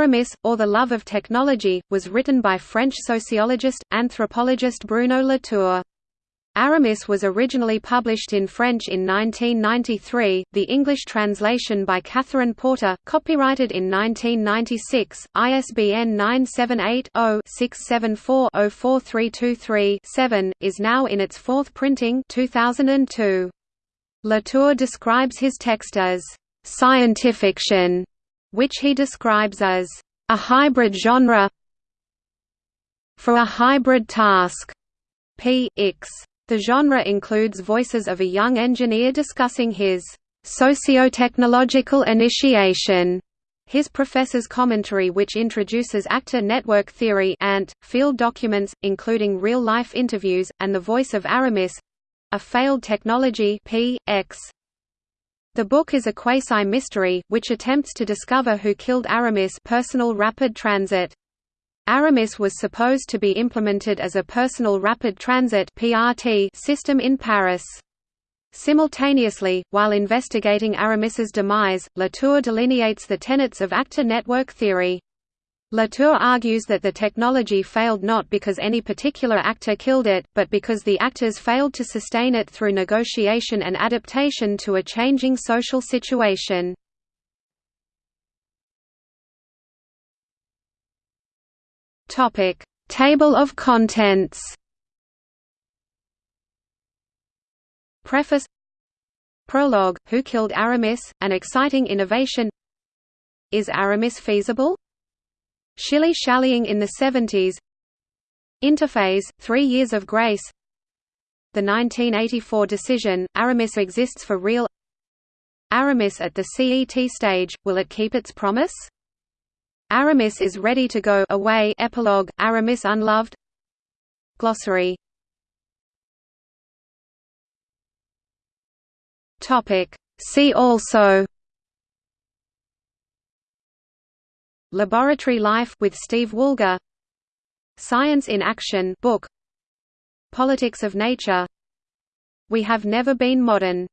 Aramis, or The Love of Technology, was written by French sociologist, anthropologist Bruno Latour. Aramis was originally published in French in 1993, the English translation by Catherine Porter, copyrighted in 1996, ISBN 978-0-674-04323-7, is now in its fourth printing 2002. Latour describes his text as «scientifiction», which he describes as «a hybrid genre for a hybrid task» p. ix. The genre includes voices of a young engineer discussing his socio-technological initiation, his professor's commentary which introduces actor network theory and, field documents, including real-life interviews, and the voice of Aramis—a failed technology P. X. The book is a quasi-mystery, which attempts to discover who killed Aramis personal rapid transit. Aramis was supposed to be implemented as a personal rapid transit (PRT) system in Paris. Simultaneously, while investigating Aramis's demise, Latour delineates the tenets of actor network theory. Latour argues that the technology failed not because any particular actor killed it, but because the actors failed to sustain it through negotiation and adaptation to a changing social situation. Table of contents. Preface Prologue, Who Killed Aramis? An Exciting Innovation Is Aramis feasible? Shilly-shallying in the 70s Interphase, Three Years of Grace. The 1984 decision, Aramis exists for real. Aramis at the CET stage, will it keep its promise? Aramis is ready to go away epilogue, Aramis unloved. Glossary. See also Laboratory Life with Steve Woolgar Science in Action book. Politics of Nature. We Have Never Been Modern